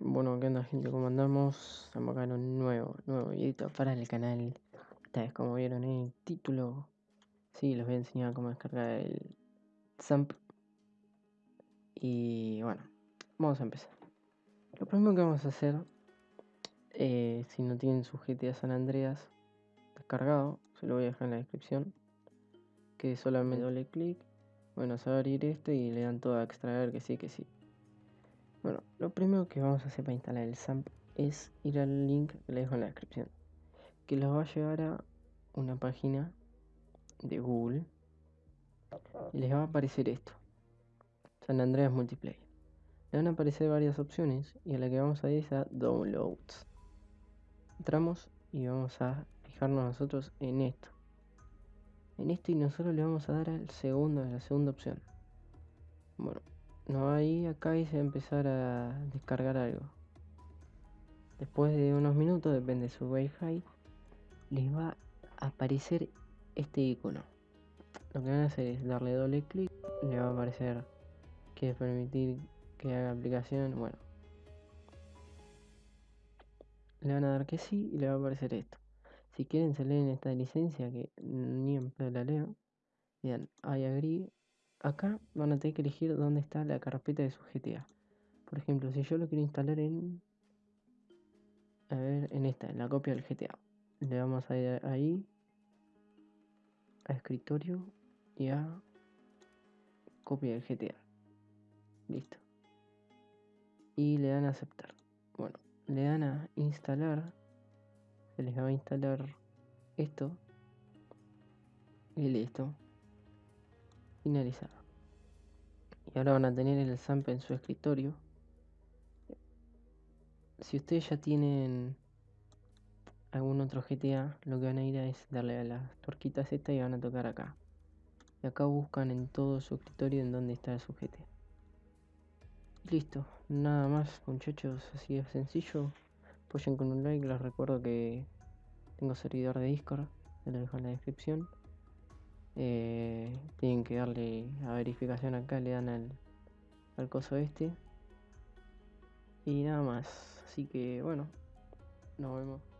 Bueno, ¿qué onda gente? ¿Cómo andamos? Estamos acá en un nuevo, nuevo videito para el canal. Esta vez como vieron en el título, sí, les voy a enseñar cómo descargar el ZAMP. Y bueno, vamos a empezar. Lo primero que vamos a hacer, eh, si no tienen su GTA San Andreas descargado, se lo voy a dejar en la descripción, que solamente doble clic, bueno, se va a abrir esto y le dan todo a extraer que sí, que sí. Lo primero que vamos a hacer para instalar el SAMP es ir al link que les dejo en la descripción, que los va a llevar a una página de Google y les va a aparecer esto, San Andreas Multiplayer. Le van a aparecer varias opciones y a la que vamos a ir es a Downloads. Entramos y vamos a fijarnos nosotros en esto. En esto y nosotros le vamos a dar al segundo, a la segunda opción. Bueno, no, ahí acá a empezar a descargar algo. Después de unos minutos, depende de su Wi-Fi, les va a aparecer este icono. Lo que van a hacer es darle doble clic, le va a aparecer que permitir que haga aplicación, bueno. Le van a dar que sí y le va a aparecer esto. Si quieren se leen esta licencia que ni en la leo, dan I agree acá van a tener que elegir dónde está la carpeta de su GTA. Por ejemplo, si yo lo quiero instalar en... A ver, en esta, en la copia del GTA. Le vamos a ir ahí. A escritorio y a copia del GTA. Listo. Y le dan a aceptar. Bueno, le dan a instalar. Se les va a instalar esto. Y listo finalizado. Y ahora van a tener el SAMP en su escritorio. Si ustedes ya tienen algún otro GTA, lo que van a ir a es darle a las torquitas esta y van a tocar acá. Y acá buscan en todo su escritorio en donde está su GTA. listo, nada más muchachos, así de sencillo. Apoyen con un like, les recuerdo que tengo servidor de Discord, se lo dejo en la descripción. Eh, tienen que darle a verificación acá, le dan al, al coso este. Y nada más. Así que bueno, nos vemos.